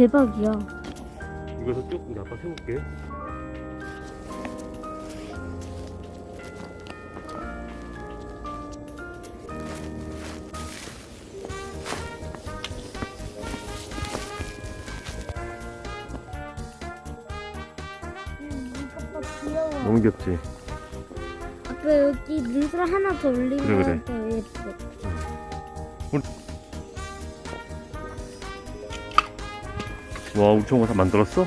대박이야. 이거서 조금 아빠 세볼게. 귀여워. 너무 귀엽지? 아빠 여기 눈살 하나 더 올리면 그래, 그래. 더 예뻐. 와, 다 만들었어?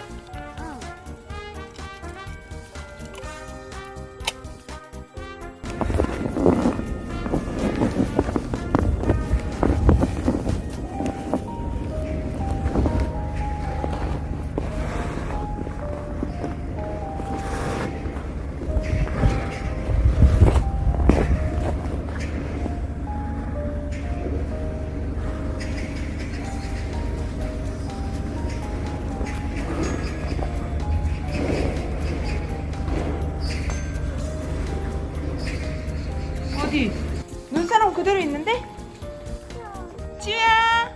어디? 눈사람 그대로 있는데? 지우야!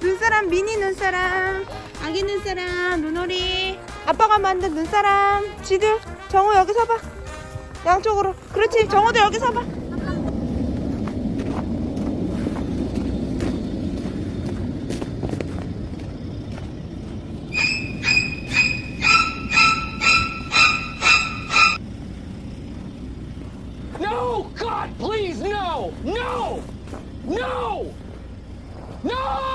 눈사람 미니 눈사람 아기 눈사람 눈오리. 아빠가 만든 눈사람. 지두 정우 여기 서봐. 양쪽으로. 그렇지 정우도 여기 서봐 God, please, no! No! No! No!